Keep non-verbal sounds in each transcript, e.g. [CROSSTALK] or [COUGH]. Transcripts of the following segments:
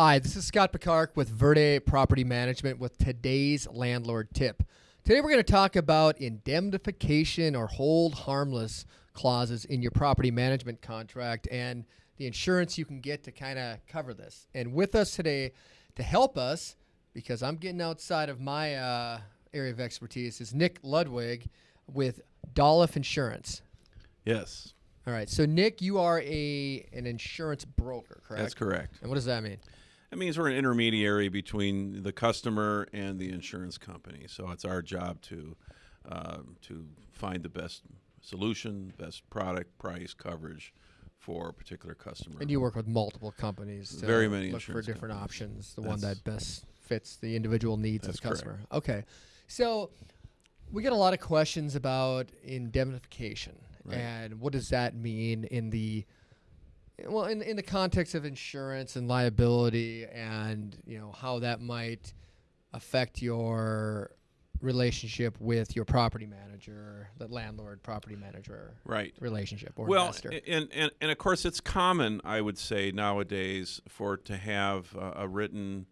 Hi, this is Scott Picard with Verde Property Management with today's landlord tip. Today we're going to talk about indemnification or hold harmless clauses in your property management contract and the insurance you can get to kind of cover this. And with us today to help us, because I'm getting outside of my uh, area of expertise, is Nick Ludwig with Dolliff Insurance. Yes, All right, so Nick, you are a an insurance broker, correct? that's correct. And what does that mean? That means we're an intermediary between the customer and the insurance company. So it's our job to um, to find the best solution, best product, price, coverage for a particular customer. And you work with multiple companies to Very many look for different companies. options, the one that best fits the individual needs of That's the correct. customer. Okay. So we get a lot of questions about indemnification Right. and what does that mean in the well in in the context of insurance and liability and you know how that might affect your relationship with your property manager, the landlord property manager right. relationship or Well, investor. and, and and of course, it's common, I would say, nowadays for to have uh, a written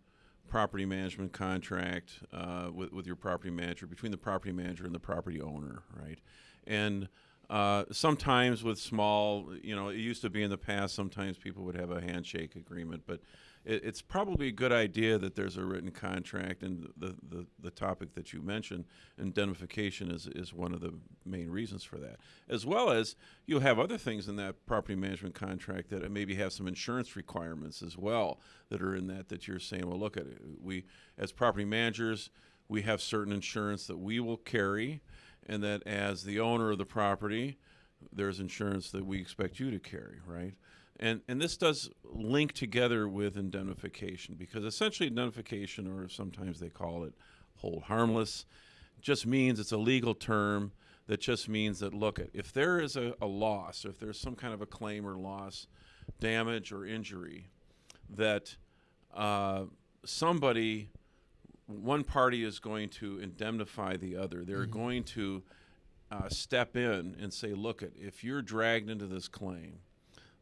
property management contract uh, with with your property manager between the property manager and the property owner, right? And uh, sometimes with small, you know, it used to be in the past. Sometimes people would have a handshake agreement, but it, it's probably a good idea that there's a written contract. And the, the, the topic that you mentioned, indemnification, is, is one of the main reasons for that. As well as you'll have other things in that property management contract that maybe have some insurance requirements as well that are in that that you're saying, well, look at it. We, as property managers, we have certain insurance that we will carry, and that as the owner of the property, there's insurance that we expect you to carry, right? And and this does link together with indemnification because essentially indemnification, or sometimes they call it hold harmless, just means it's a legal term that just means that look, if there is a, a loss, if there's some kind of a claim or loss, damage or injury, that uh, somebody one party is going to indemnify the other. They're going to uh, step in and say, "Look, if you're dragged into this claim,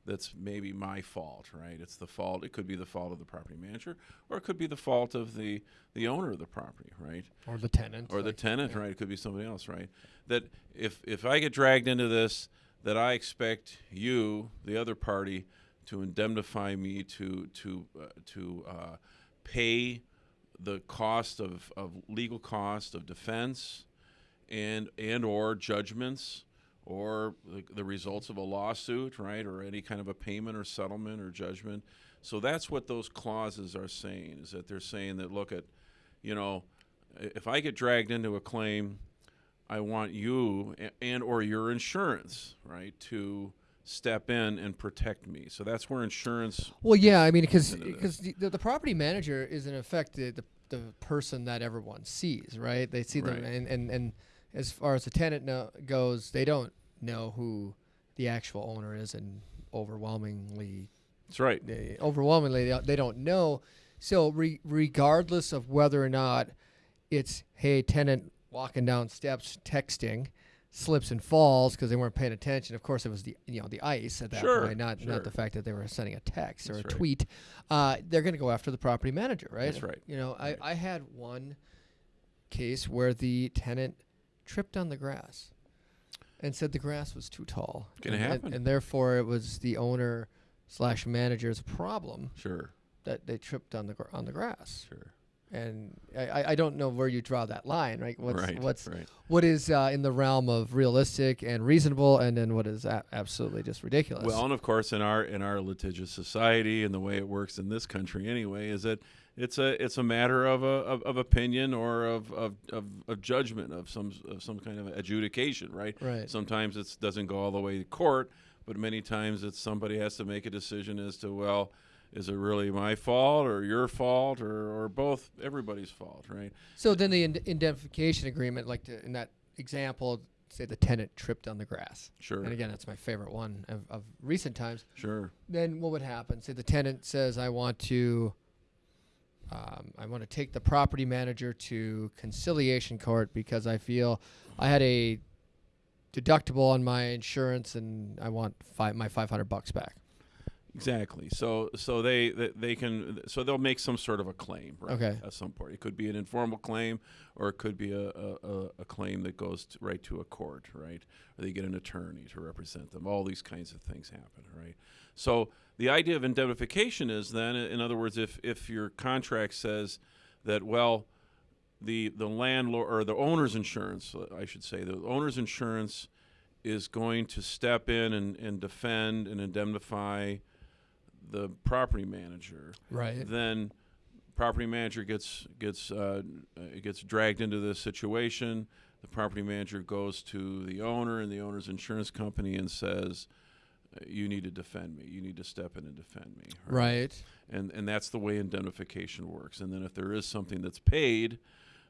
that's maybe my fault, right? It's the fault. It could be the fault of the property manager, or it could be the fault of the the owner of the property, right? or the tenant. or the like- tenant, right? It could be somebody else, right? That if if I get dragged into this, that I expect you, the other party, to indemnify me to to uh, to uh, pay the cost of, of legal cost of defense and and or judgments or the, the results of a lawsuit right or any kind of a payment or settlement or judgment. So that's what those clauses are saying is that they're saying that look at you know if i get dragged into a claim i want you a- and or your insurance right to step in and protect me so that's where insurance Well, yeah, I mean, because because the, the, the property manager is in effect the, the the person that everyone sees, right? They see them, and, and and as far as the tenant goes, they don't know who the actual owner is, and overwhelmingly, that's right they, overwhelmingly, they don't- they don't know. So, re- regardless of whether or not it's hey tenant walking down steps texting slips and falls because they weren't paying attention of course it was the you know the ice at that Sure, point not sure. not the fact that they were sending a text or That's a right. tweet uh, they're going to go after the property manager right That's right. you know Right. I, I had one case where the tenant tripped on the grass and said the grass was too tall Can and, and- happen. and therefore it was the owner slash manager's problem sure that they tripped on the gr- on the grass sure and I, I- I don't know where you draw that line, right? What's right what's right what is uh, in the realm of realistic and reasonable, and then what is a- absolutely just ridiculous. Well, and of course, in our in our litigious society and the way it works in this country, anyway, is that it's a it's a matter of a of, of opinion or of, of, of, of judgment of some of some kind of adjudication, right? Right. Sometimes it doesn't go all the way to court, but many times it's somebody has to make a decision as to well, is it really my fault or your fault or, or both everybody's fault, right? so then the ind- indemnification agreement, like to, in that example, say the tenant tripped on the grass, Sure, and again, that's my favorite one of, of recent times. sure, Then what would happen? Say the tenant says, "I want to." Um, I want to take the property manager to conciliation court because I feel I had a deductible on my insurance and I want five, my 500 bucks back. Exactly. So so they they can so they'll make some sort of a claim right, Okay. at some point. It could be an informal claim, or it could be a a, a- a claim that goes to, right to a court, right? Or they get an attorney to represent them. All these kinds of things happen, right? So the idea of indemnification is then, in other words, if if your contract says that well, the the landlord or the owner's insurance, uh, I should say, the owner's insurance is going to step in and, and defend and indemnify the property manager, Right. then property manager gets gets uh, uh, gets dragged into this situation. The property manager goes to the owner and the owner's insurance company and says, uh, "You need to defend me. You need to step in and defend me." Right. and and that's the way indemnification works. And then if there is something that's paid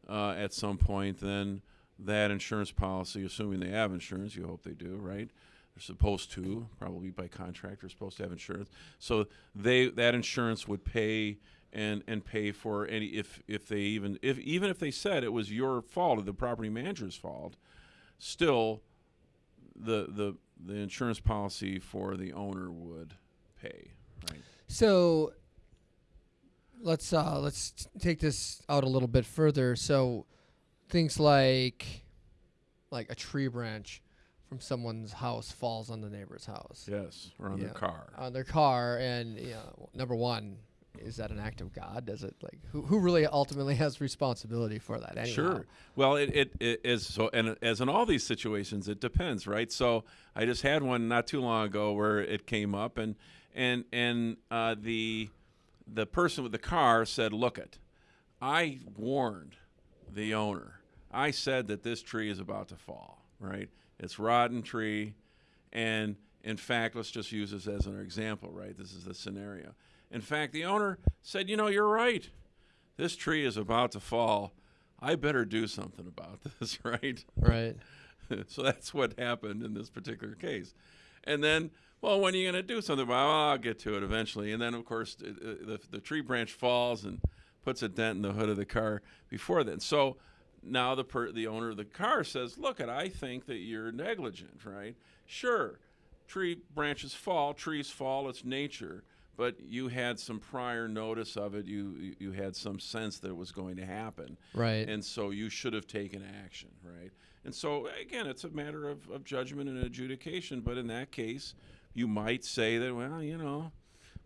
uh, at some point, then that insurance policy, assuming they have insurance, you hope they do, right? They're supposed to, probably by contract, they're supposed to have insurance. So they that insurance would pay and and pay for any if if they even if even if they said it was your fault or the property manager's fault, still the the the insurance policy for the owner would pay, right? So let's uh let's take this out a little bit further. So things like like a tree branch from someone's house falls on the neighbor's house Yes, or on Yeah. their car. on their car and you know, number 1 is that an act of God? Does it like who who really ultimately [LAUGHS] has responsibility for that anyhow? Sure. Well, it, it, it is so, and as in all these situations, it depends, right? So I just had one not too long ago where it came up, and and and uh, the the person with the car said, "Look it, I warned the owner. I said that this tree is about to fall. Right? It's rotten tree, and in fact, let's just use this as an example. Right? This is the scenario. In fact, the owner said, "You know, you're right." this tree is about to fall. I better do something about [LAUGHS] this, [LAUGHS] right? Right. [LAUGHS] so that's what happened in this particular case. And then, well, when are you going to do something about it? Well, I'll get to it eventually. And then, of course, it- the, the tree branch falls and puts a dent in the hood of the car before then. So now the, per, the owner of the car says, look, it, I think that you're negligent, right? Sure, tree branches fall, trees fall, it's nature. But you had some prior notice of it. You you- you had some sense that it was going to happen Right. and so you should have taken action, right? And so again, it's a matter of, of judgment and adjudication. But in that case, you might say that, well, you know,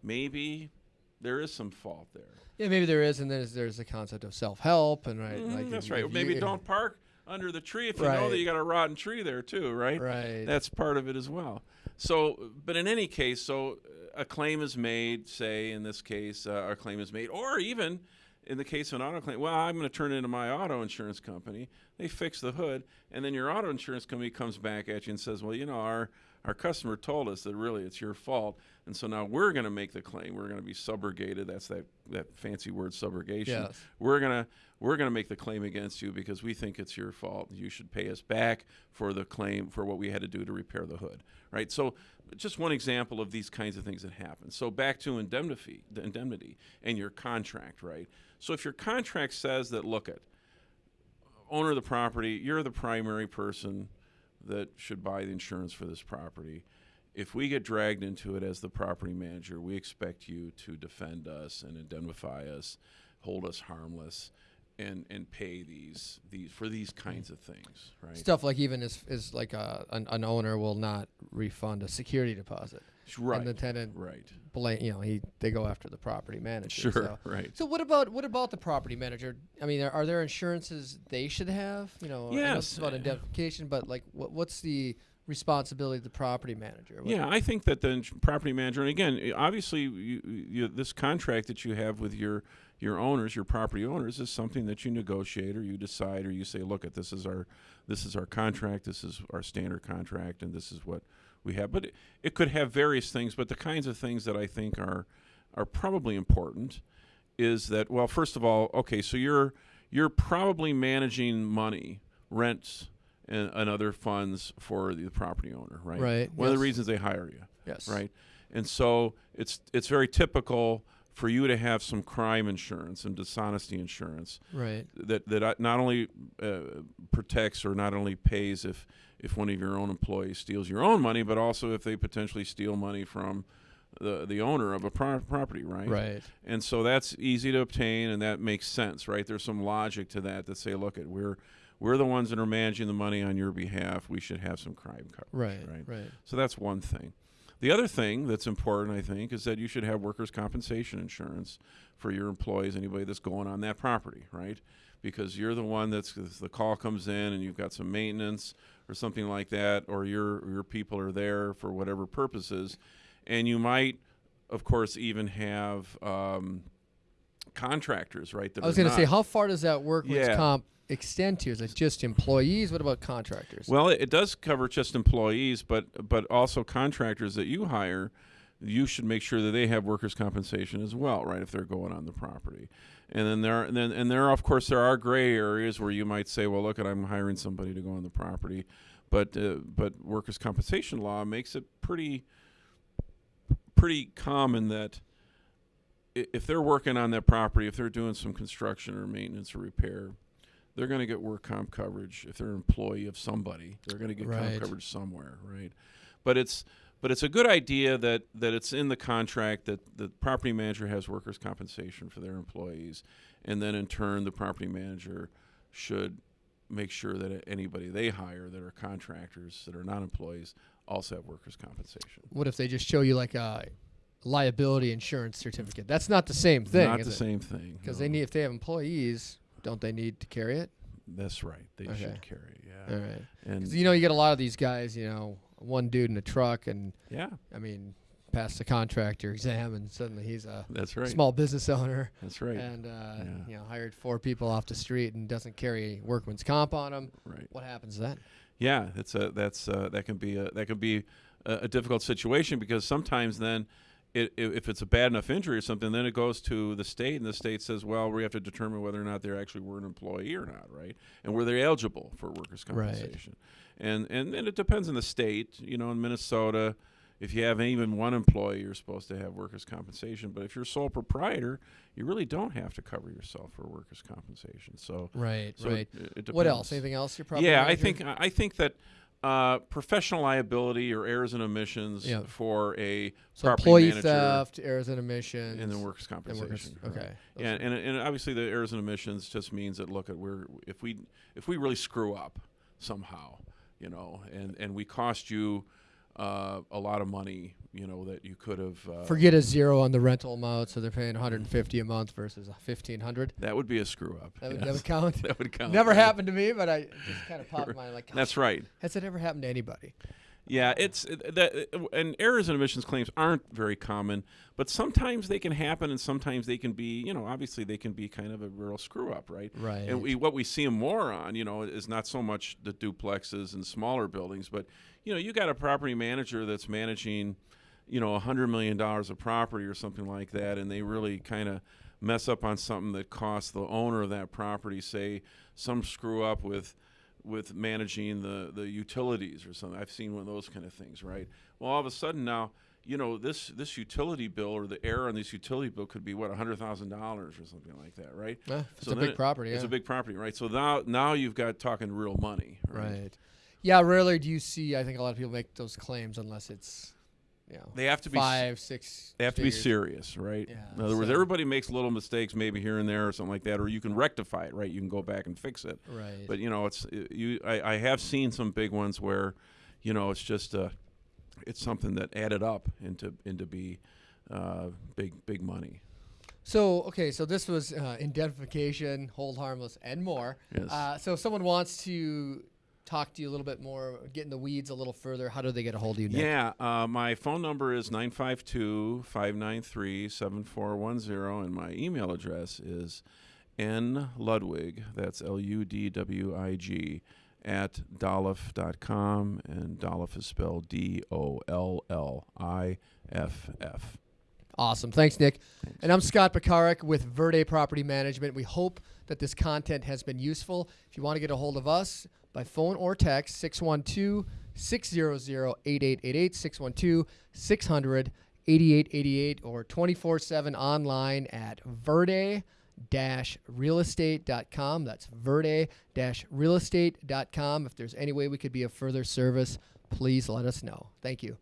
maybe there is some fault there. yeah, maybe there is and then there's, there's the concept of self-help and right Mhm, like that's right. Maybe you- don't park under the tree if you know that you got a rotten tree there too, right? Right. That's part of it as well. So, but in any case, so uh, a claim is made. Say in this case, uh, a claim is made, or even in the case of an auto claim, well, I'm going to turn it into my auto insurance company. They fix the hood, and then your auto insurance company comes back at you and says, well, you know, our our customer told us that really it's your fault, and so now we're going to make the claim. We're going to be subrogated. That's that that fancy word, subrogation. Yes. We're gonna we're gonna make the claim against you because we think it's your fault. You should pay us back for the claim for what we had to do to repair the hood, right? So, just one example of these kinds of things that happen. So back to indemnity, the indemnity, and your contract, right? So if your contract says that, look at owner of the property, you're the primary person that should buy the insurance for this property. If we get dragged into it as the property manager, we expect you to defend us and indemnify us, hold us harmless, and and pay these these for these mm. kinds of things, right? stuff like even as is like a, an, an owner will not refund a security deposit right, and the tenant right, blame you know he they go after the property manager sure, so. right. So what about what about the property manager? I mean, are, are there insurances they should have? You know, I know Yes. about indemnification, but like, what, what's the responsibility of the property manager? Yeah, I think that the property manager, and again, obviously, you, you, this contract that you have with your your owners, your property owners, is something that you negotiate or you decide or you say, look, at this is our this is our contract, this is our standard contract, and this is what we have. But it, it could have various things. But the kinds of things that I think are are probably important is that well, first of all, okay, so you're you're probably managing money, rents, and, and other funds for the property owner, right? Right, One of the reasons they hire you, Yes. right? And so it's it's very typical for you to have some crime insurance and dishonesty insurance Right. that that not only uh, protects or not only pays if if one of your own employees steals your own money, but also if they potentially steal money from the the owner of a pro- property, right? Right. And so that's easy to obtain, and that makes sense, right? There's some logic to that that say, look, at we're we're the ones that are managing the money on your behalf. We should have some crime coverage, Right. right? Right. So that's one thing. The other thing that's important, I think, is that you should have workers' compensation insurance for your employees, anybody that's going on that property, right? Because you're the one that's the call comes in and you've got some maintenance or something like that, or your your people are there for whatever purposes, and you might, of course, even have um, contractors, right? That I was going to say, how far does that workman's Yeah. comp extend to? Is it just employees? What about contractors? Well, it, does cover just employees, but but also contractors that you hire. You should make sure that they have workers' compensation as well, right? If they're going on the property, and then there and then and there of course there are gray areas where you might say, well, look, at I'm hiring somebody to go on the property, but uh, but workers' compensation law makes it pretty pretty common that if they're working on that property, if they're doing some construction or maintenance or repair, they're going to get work comp coverage. If they're an employee of somebody, they're going to get Right. comp coverage somewhere, right? But it's but it's a good idea that that it's in the contract that the property manager has workers compensation for their employees, and then in turn the property manager should make sure that anybody they hire that are contractors that are not employees also have workers compensation. what if they just show you like a liability insurance certificate? That's not the same thing. Not the it? same thing. Because no. they need, if they have employees, don't they need to carry it? That's right. They Okay. should carry. it. Yeah. All right. And 'Cause you know, you get a lot of these guys. You know, one dude in a truck, and yeah, I mean, passed the contractor exam, and suddenly he's a that's right. small business owner, That's right. and uh, Yeah. you know, hired four people off the street and doesn't carry workman's comp on him. right. What happens then? Yeah, that's a that's uh, that can be a that can be a, a difficult situation because sometimes then. It, if it's a bad enough injury or something, then it goes to the state, and the state says, "Well, we have to determine whether or not they actually were an employee or not, right? And were they eligible for workers' Right. compensation? And and and it depends on the state. You know, in Minnesota, if you have even one employee, you're supposed to have workers' compensation. But if you're sole proprietor, you really don't have to cover yourself for workers' compensation. So, Right. so right. It, it What else? Anything else? You're probably Yeah, I think I think that uh, professional liability or errors and omissions Yeah. for a so. property Employee manager theft, errors and omissions, and then workers' and compensation. workers. Okay. Yeah, are- and, and obviously the errors and omissions just means that look at we're if we if we really screw up somehow, you know, and and we cost you uh, a lot of money, you know, that you could have. Uh, Forget a zero on the rental amount, so they're paying 150 a month versus 1500. that would be a screw up. That would, yes. that would count. [LAUGHS] That would count. Never right? happened to me, but I just kind of [LAUGHS] popped my mind like, That's right. has it ever happened to anybody? Yeah, it's uh, that, uh, and errors and omissions claims aren't very common, but sometimes they can happen, and sometimes they can be, you know, obviously they can be kind of a real screw up, right? Right. And we, what we see more on, you know, is not so much the duplexes and smaller buildings, but you know, you got a property manager that's managing, you know, a hundred million dollars of property or something like that, and they really kind of mess up on something that costs the owner of that property, say, some screw up with with managing the the utilities or something. I've seen one of those kind of things, right? Well, all of a sudden now, you know, this this utility bill or the error on this utility bill could be what hundred thousand dollars or something like that, right? It's So a big it- property. It's yeah. a big property, right? So now now you've got talking real money, right? Right. Yeah, rarely do you see. I think a lot of people make those claims unless it's, you know, They have to be five, six. They have to be serious, right? Yeah, In other words, everybody makes little mistakes, maybe here and there or something like that, or you can rectify it, right? You can go back and fix it. Right. But you know, it's you. I, I have seen some big ones where, you know, it's just uh, it's something that added up into into be uh, big big money. so okay, so this was uh, indemnification, hold harmless, and more. Yes. Uh, so if someone wants to talk to you a little bit more, get in the weeds a little further, how do they get a hold of you? Nick? Yeah, uh, my phone number is 952-593-7410 and my email address is n ludwig, that's L-U-D-W-I-G, at dolliff.com, and Dolliff is spelled D-O-L-L-I-F-F. Awesome. Thanks, Nick. And I'm Scott Pekarik with Verde Property Management. We hope that this content has been useful. If you want to get a hold of us by phone or text, 612 600 8888, 612 600 8888, or 24 7 online at verde realestate.com. That's verde realestate.com. If there's any way we could be of further service, please let us know. Thank you.